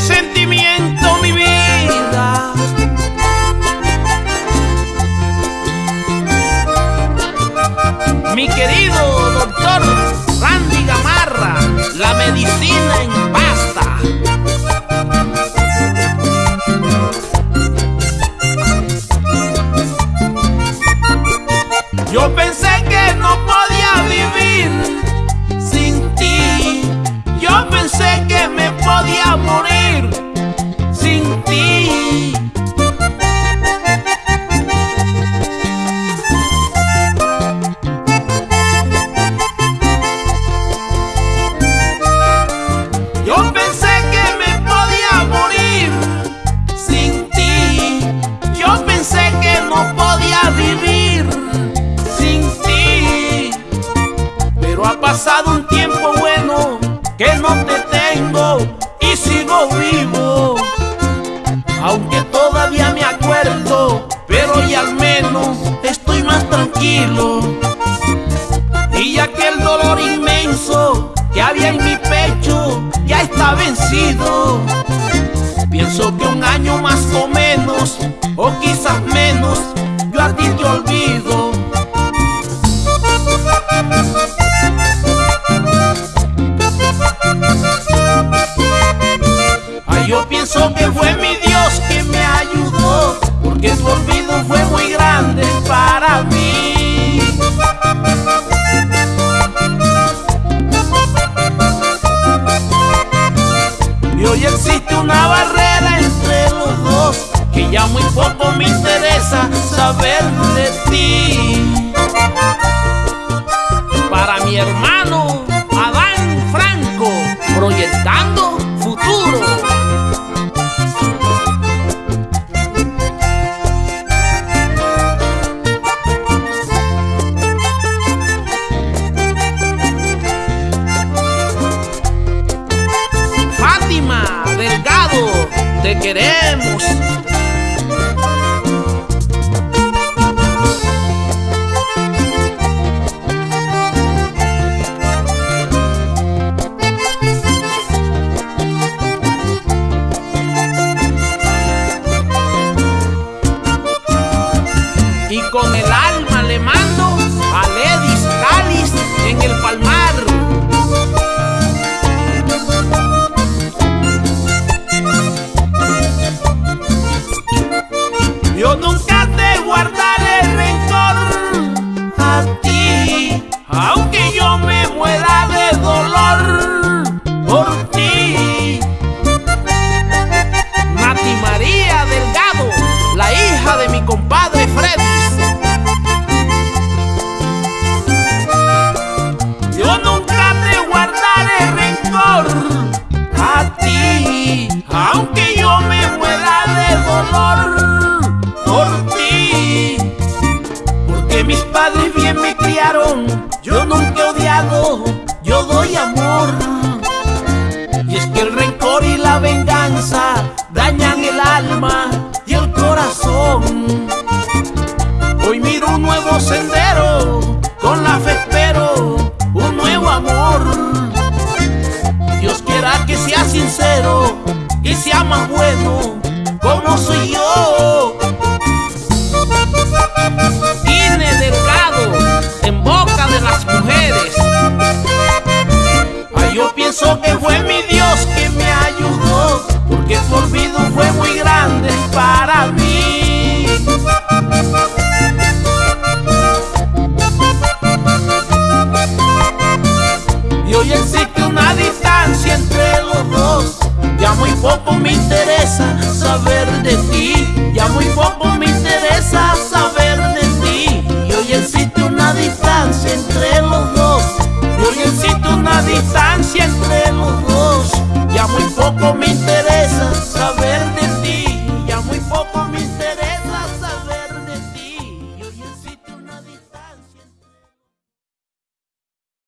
sentimiento, pasado un tiempo bueno que no te tengo y sigo vivo. Aunque todavía me acuerdo, pero ya al menos estoy más tranquilo. Y ya que el dolor inmenso que había en mi pecho ya está vencido. Fue muy grande para mí. Y hoy existe una barrera entre los dos que ya muy poco me interesa saber de ti. Para mi hermano Y con el alma le mando a Ledis Calis en el Palmar. Yo nunca te guardaré rencor a ti, aunque yo me muera de dolor por ti. Porque mis padres bien me criaron, yo nunca he odiado, yo doy amor. Y es que el rencor y la venganza dañan el alma y el corazón. Hoy miro un nuevo sendero, Pienso que fue mi